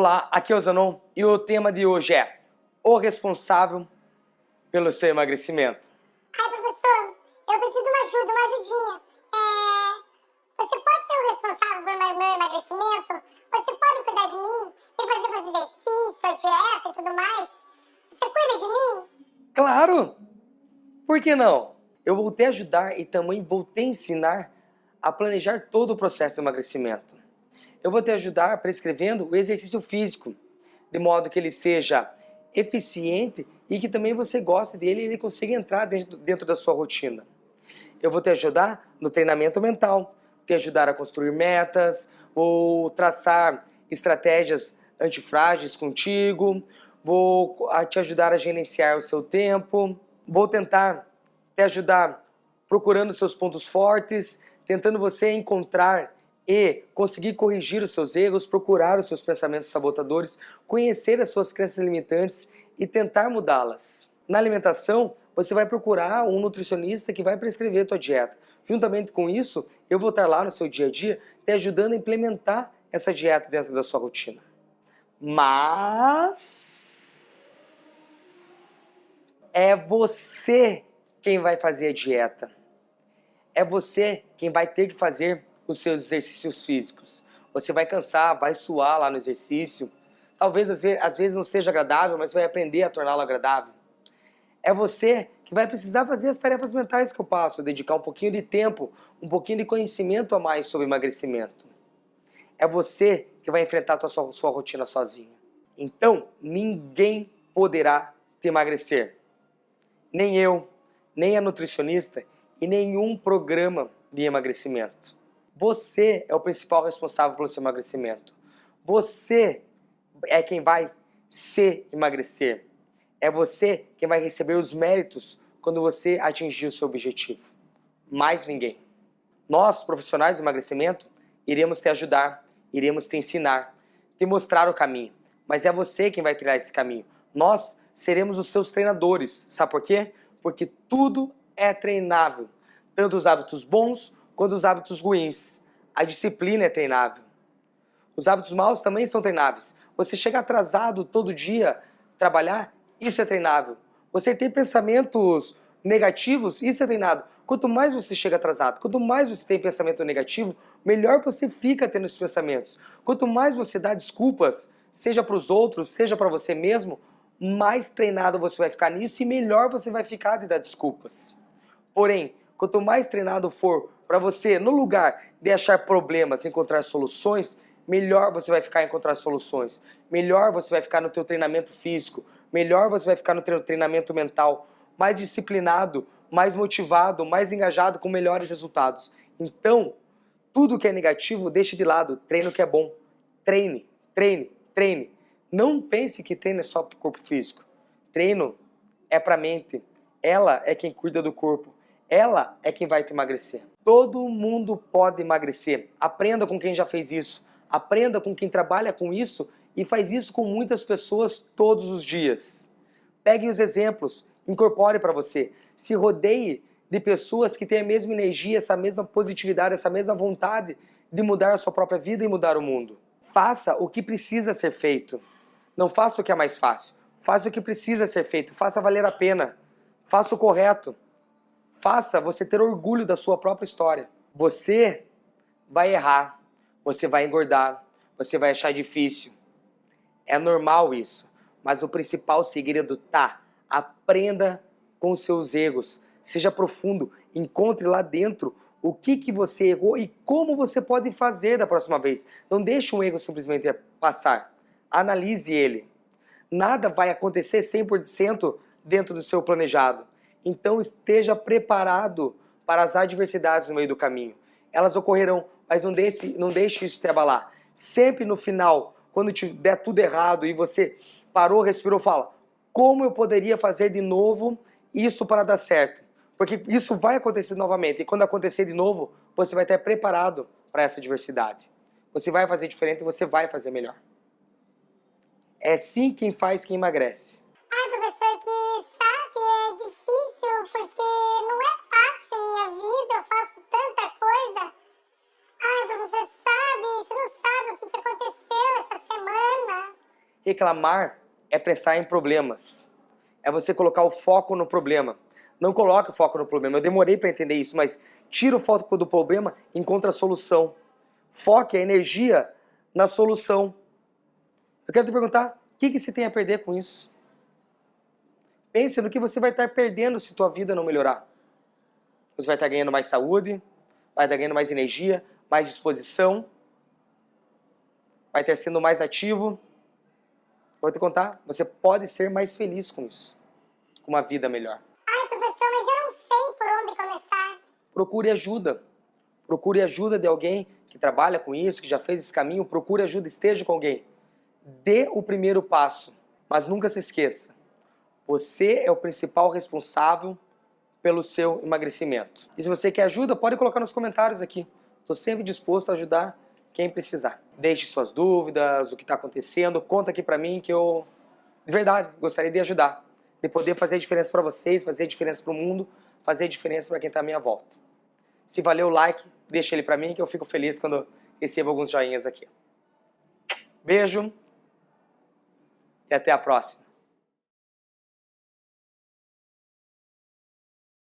Olá, aqui é o Zanon e o tema de hoje é o responsável pelo seu emagrecimento. Ai, professor, eu preciso de uma ajuda, uma ajudinha. É... Você pode ser o responsável pelo meu emagrecimento? Você pode cuidar de mim? Me fazer fazer exercício, a dieta e tudo mais? Você cuida de mim? Claro! Por que não? Eu vou te ajudar e também vou te ensinar a planejar todo o processo de emagrecimento eu vou te ajudar prescrevendo o exercício físico, de modo que ele seja eficiente e que também você goste dele e ele consiga entrar dentro, dentro da sua rotina. Eu vou te ajudar no treinamento mental, te ajudar a construir metas, ou traçar estratégias antifrágeis contigo, vou te ajudar a gerenciar o seu tempo, vou tentar te ajudar procurando seus pontos fortes, tentando você encontrar e conseguir corrigir os seus erros, procurar os seus pensamentos sabotadores, conhecer as suas crenças limitantes e tentar mudá-las. Na alimentação, você vai procurar um nutricionista que vai prescrever a tua dieta. Juntamente com isso, eu vou estar lá no seu dia a dia te ajudando a implementar essa dieta dentro da sua rotina. Mas é você quem vai fazer a dieta. É você quem vai ter que fazer os seus exercícios físicos. Você vai cansar, vai suar lá no exercício. Talvez às vezes não seja agradável, mas vai aprender a torná-lo agradável. É você que vai precisar fazer as tarefas mentais que eu passo, dedicar um pouquinho de tempo, um pouquinho de conhecimento a mais sobre emagrecimento. É você que vai enfrentar a sua, sua rotina sozinho. Então, ninguém poderá te emagrecer. Nem eu, nem a nutricionista e nenhum programa de emagrecimento. Você é o principal responsável pelo seu emagrecimento. Você é quem vai se emagrecer. É você quem vai receber os méritos quando você atingir o seu objetivo. Mais ninguém. Nós, profissionais do emagrecimento, iremos te ajudar, iremos te ensinar, te mostrar o caminho. Mas é você quem vai trilhar esse caminho. Nós seremos os seus treinadores. Sabe por quê? Porque tudo é treinável. Tanto os hábitos bons quanto os hábitos ruins. A disciplina é treinável. Os hábitos maus também são treináveis. Você chega atrasado todo dia trabalhar, isso é treinável. Você tem pensamentos negativos, isso é treinado. Quanto mais você chega atrasado, quanto mais você tem pensamento negativo, melhor você fica tendo esses pensamentos. Quanto mais você dá desculpas, seja para os outros, seja para você mesmo, mais treinado você vai ficar nisso e melhor você vai ficar de dar desculpas. Porém, quanto mais treinado for para você, no lugar de achar problemas, encontrar soluções, melhor você vai ficar em encontrar soluções. Melhor você vai ficar no teu treinamento físico, melhor você vai ficar no teu treinamento mental, mais disciplinado, mais motivado, mais engajado com melhores resultados. Então, tudo que é negativo, deixe de lado. Treino que é bom. Treine, treine, treine. Não pense que treino é só para o corpo físico. Treino é para a mente. Ela é quem cuida do corpo. Ela é quem vai te emagrecer. Todo mundo pode emagrecer. Aprenda com quem já fez isso. Aprenda com quem trabalha com isso e faz isso com muitas pessoas todos os dias. Pegue os exemplos, incorpore para você. Se rodeie de pessoas que têm a mesma energia, essa mesma positividade, essa mesma vontade de mudar a sua própria vida e mudar o mundo. Faça o que precisa ser feito. Não faça o que é mais fácil. Faça o que precisa ser feito. Faça valer a pena. Faça o correto. Faça você ter orgulho da sua própria história. Você vai errar, você vai engordar, você vai achar difícil. É normal isso, mas o principal segredo tá, aprenda com seus erros, seja profundo, encontre lá dentro o que, que você errou e como você pode fazer da próxima vez. Não deixe um erro simplesmente passar, analise ele. Nada vai acontecer 100% dentro do seu planejado. Então esteja preparado para as adversidades no meio do caminho. Elas ocorrerão, mas não deixe, não deixe isso te abalar. Sempre no final, quando te der tudo errado e você parou, respirou, fala como eu poderia fazer de novo isso para dar certo? Porque isso vai acontecer novamente e quando acontecer de novo, você vai estar preparado para essa adversidade. Você vai fazer diferente, você vai fazer melhor. É sim quem faz quem emagrece. Reclamar é pensar em problemas. É você colocar o foco no problema. Não coloque o foco no problema. Eu demorei para entender isso, mas tira o foco do problema encontra a solução. Foque a energia na solução. Eu quero te perguntar, o que, que você tem a perder com isso? Pense no que você vai estar perdendo se tua vida não melhorar. Você vai estar ganhando mais saúde, vai estar ganhando mais energia, mais disposição, vai estar sendo mais ativo. Vou te contar, você pode ser mais feliz com isso, com uma vida melhor. Ai, professor, mas eu não sei por onde começar. Procure ajuda. Procure ajuda de alguém que trabalha com isso, que já fez esse caminho. Procure ajuda, esteja com alguém. Dê o primeiro passo, mas nunca se esqueça. Você é o principal responsável pelo seu emagrecimento. E se você quer ajuda, pode colocar nos comentários aqui. Estou sempre disposto a ajudar quem precisar. Deixe suas dúvidas, o que está acontecendo, conta aqui para mim que eu, de verdade, gostaria de ajudar. De poder fazer diferença para vocês, fazer diferença para o mundo, fazer diferença para quem está à minha volta. Se valeu o like, deixa ele para mim que eu fico feliz quando recebo alguns joinhas aqui. Beijo e até a próxima.